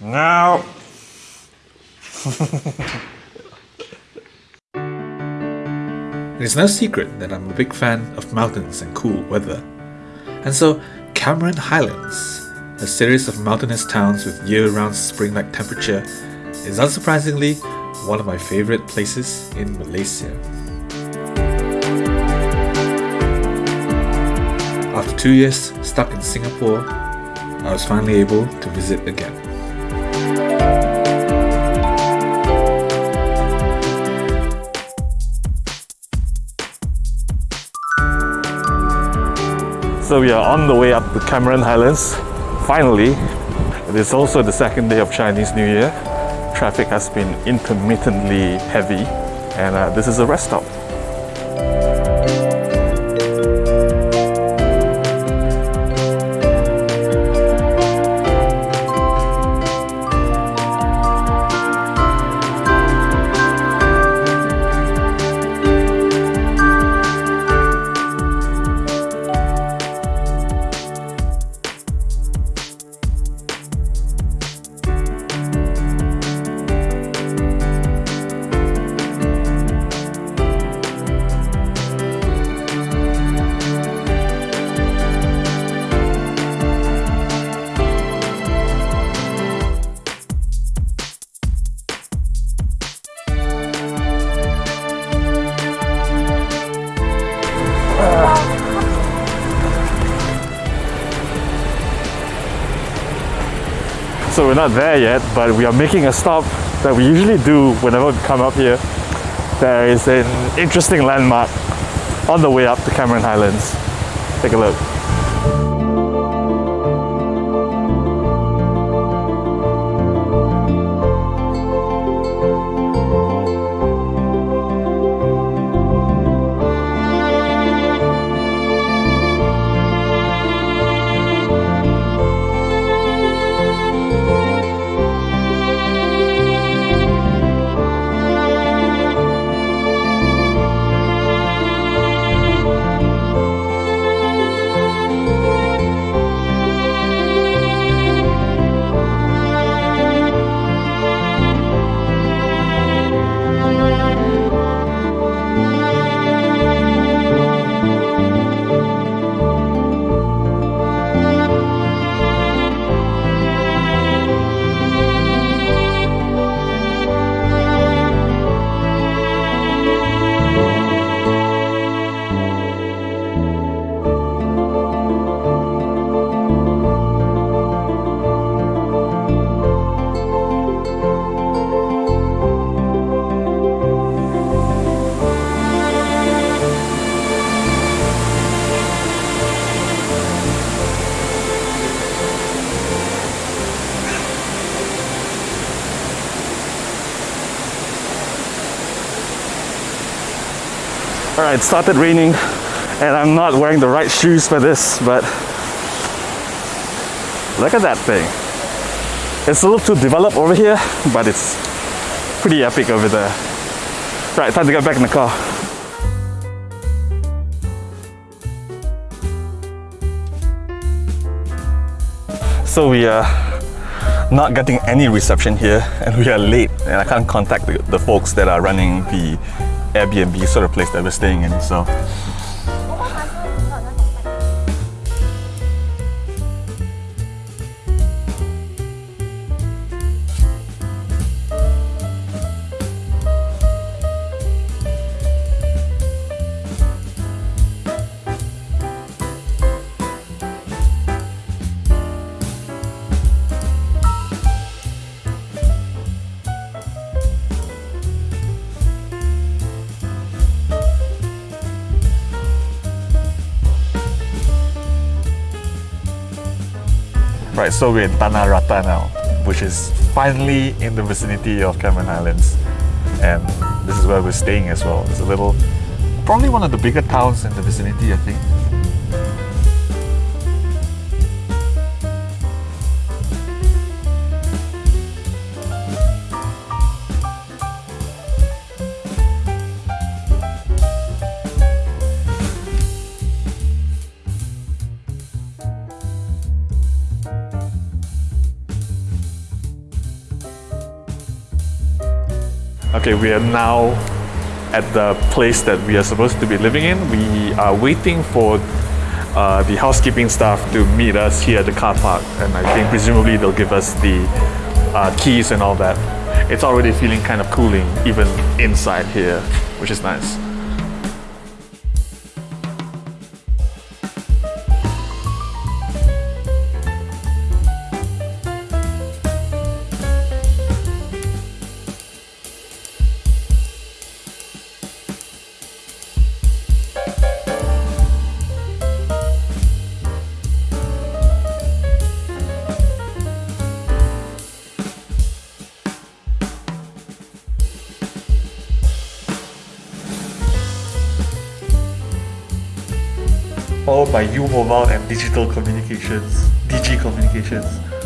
No. It's no secret that I'm a big fan of mountains and cool weather. And so, Cameron Highlands, a series of mountainous towns with year round spring like temperature, is unsurprisingly one of my favorite places in Malaysia. After two years stuck in Singapore, I was finally able to visit again. So we are on the way up the Cameron Highlands. Finally, it is also the second day of Chinese New Year. Traffic has been intermittently heavy and uh, this is a rest stop. So we're not there yet, but we are making a stop that we usually do whenever we come up here. There is an interesting landmark on the way up to Cameron Highlands. Take a look. It started raining and I'm not wearing the right shoes for this, but look at that thing. It's a little too developed over here, but it's pretty epic over there. Right, time to get back in the car. So we are not getting any reception here and we are late and I can't contact the, the folks that are running the Airbnb sort of place that we're staying in. So So we're in Tanah Rata now, which is finally in the vicinity of Cameron Highlands. And this is where we're staying as well. It's a little, probably one of the bigger towns in the vicinity, I think. Okay, we are now at the place that we are supposed to be living in. We are waiting for uh, the housekeeping staff to meet us here at the car park, and I think presumably they'll give us the uh, keys and all that. It's already feeling kind of cooling even inside here, which is nice. Followed by U Mobile and Digital Communications, Digi Communications.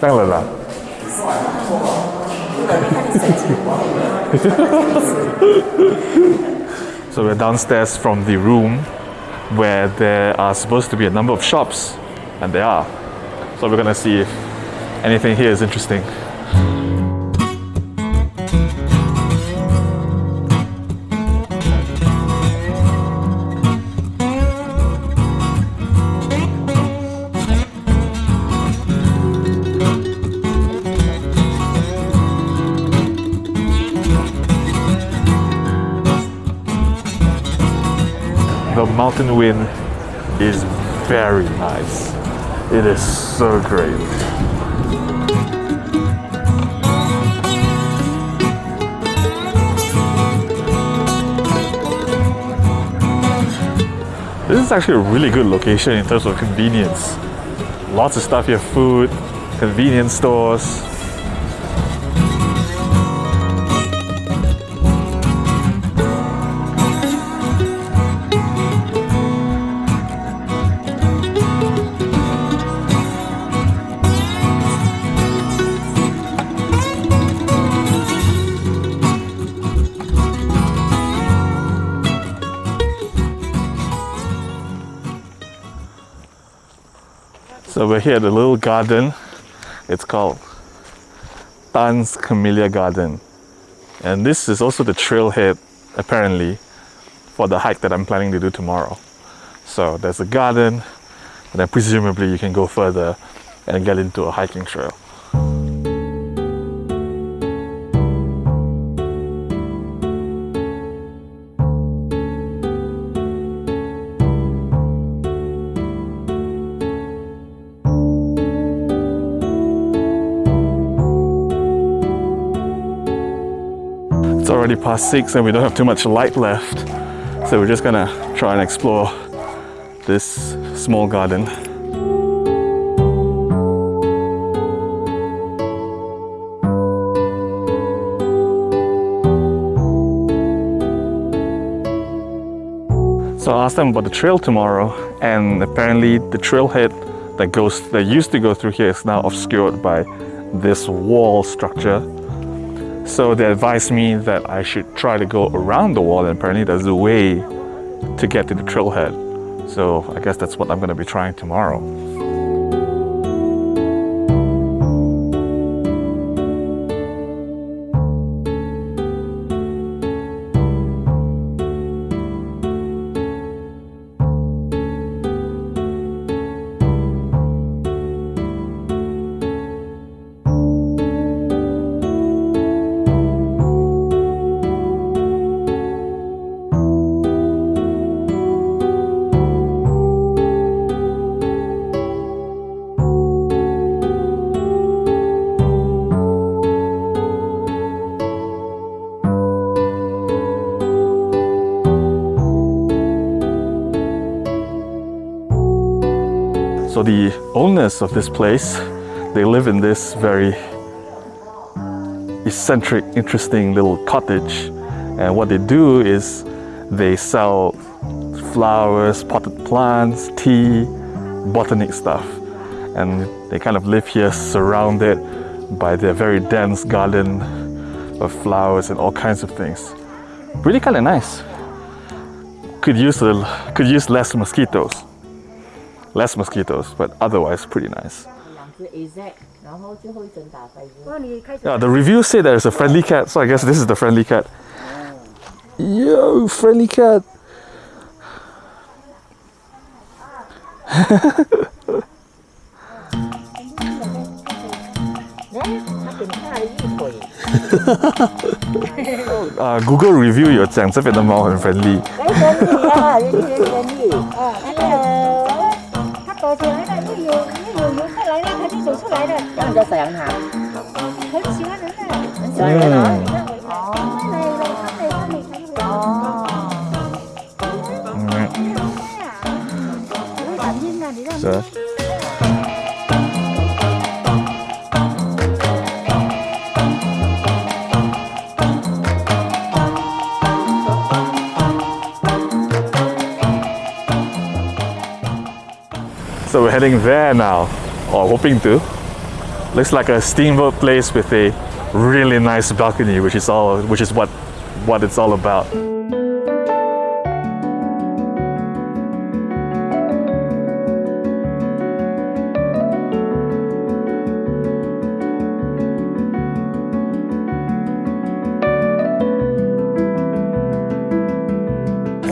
so we're downstairs from the room where there are supposed to be a number of shops, and there are. So we're gonna see if anything here is interesting. Mountain wind is very nice. It is so great. This is actually a really good location in terms of convenience. Lots of stuff here, food, convenience stores, So we're here at the little garden. It's called Tan's Camellia Garden. And this is also the trailhead, apparently, for the hike that I'm planning to do tomorrow. So there's a garden, and then presumably you can go further and get into a hiking trail. Already past six and we don't have too much light left. So we're just gonna try and explore this small garden. So I asked them about the trail tomorrow and apparently the trailhead that goes that used to go through here is now obscured by this wall structure so they advised me that I should try to go around the wall and apparently there's a way to get to the trailhead. So I guess that's what I'm going to be trying tomorrow. The owners of this place, they live in this very eccentric, interesting little cottage. And what they do is They sell flowers, potted plants, tea, botanic stuff. And they kind of live here surrounded by their very dense garden of flowers and all kinds of things. Really kind of nice. Could use a, could use less mosquitoes less mosquitoes, but otherwise pretty nice. Yeah, the reviews say there's a friendly cat, so I guess this is the friendly cat. Yo, friendly cat! uh, Google review 有讲这边的猫很 friendly。我出来的又有又有游客来了它就走出来的。然后你再扫阳台很喜欢人的。很喜欢人的啊 heading there now, oh, or hoping to. Looks like a steamboat place with a really nice balcony, which is all, which is what, what it's all about.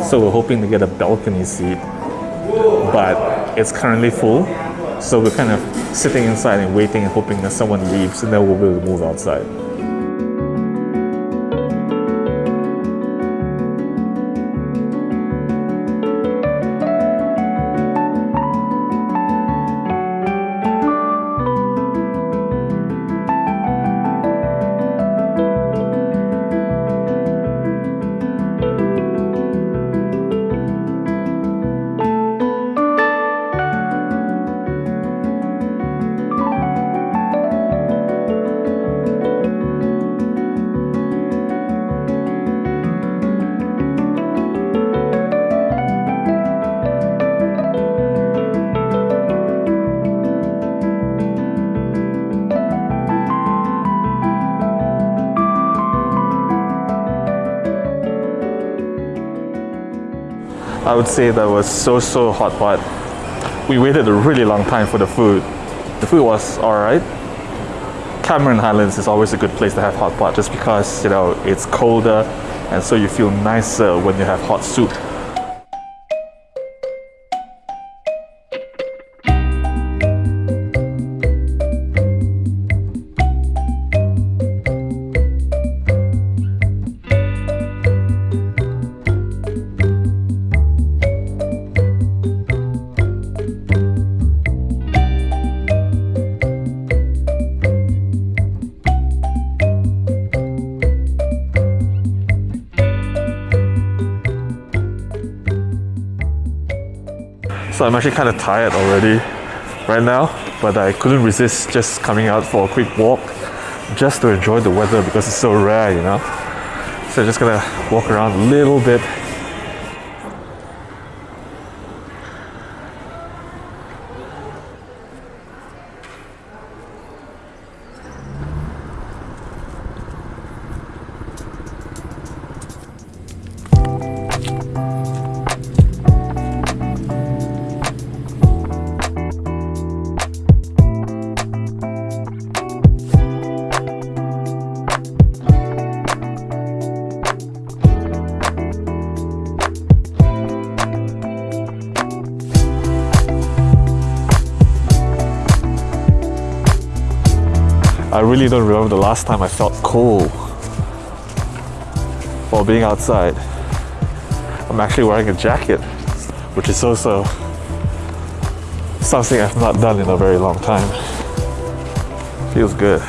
So we're hoping to get a balcony seat, but it's currently full. So we're kind of sitting inside and waiting and hoping that someone leaves and then we'll be able to move outside. I would say that was so so hot hot. We waited a really long time for the food. The food was alright. Cameron Highlands is always a good place to have hot pot just because you know it's colder and so you feel nicer when you have hot soup. I'm actually kind of tired already right now, but I couldn't resist just coming out for a quick walk just to enjoy the weather because it's so rare, you know. So just gonna walk around a little bit. I really don't remember the last time I felt cold while being outside. I'm actually wearing a jacket, which is also something I've not done in a very long time. Feels good.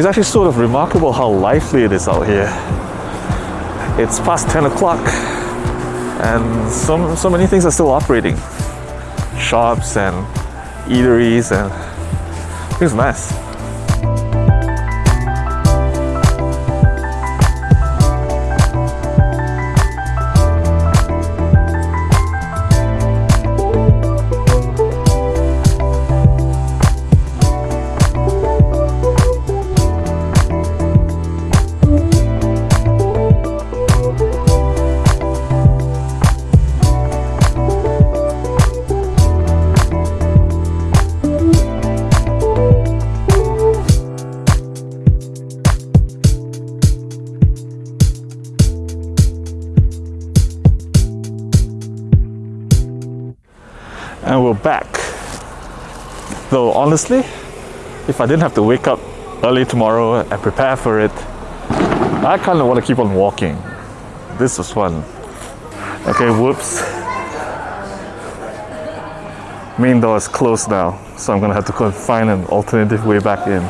It's actually sort of remarkable how lively it is out here. It's past 10 o'clock and so, so many things are still operating. Shops and eateries and it's nice. And we're back. Though honestly, if I didn't have to wake up early tomorrow and prepare for it, I kind of want to keep on walking. This was fun. Okay, whoops. Main door is closed now, so I'm gonna have to find an alternative way back in.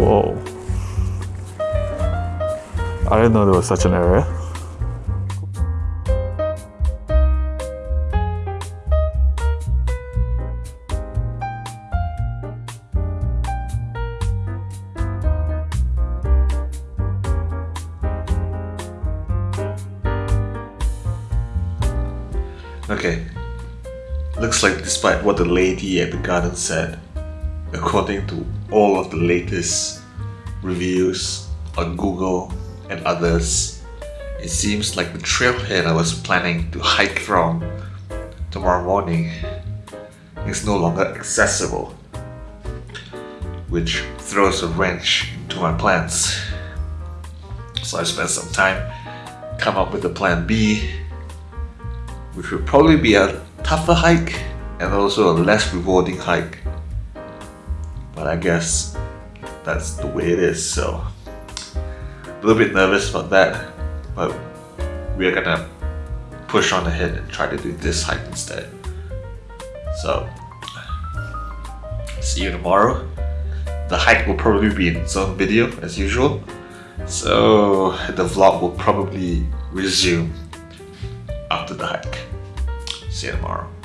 Whoa. I didn't know there was such an area. Okay. Looks like despite what the lady at the garden said, according to all of the latest reviews on Google and others, it seems like the trailhead I was planning to hike from tomorrow morning is no longer accessible, which throws a wrench into my plans. So I spent some time come up with a plan B, which would probably be a tougher hike and also a less rewarding hike but I guess that's the way it is so. A little bit nervous about that but we're gonna push on ahead and try to do this hike instead. So see you tomorrow. The hike will probably be in its own video as usual. So the vlog will probably resume after the hike. See you tomorrow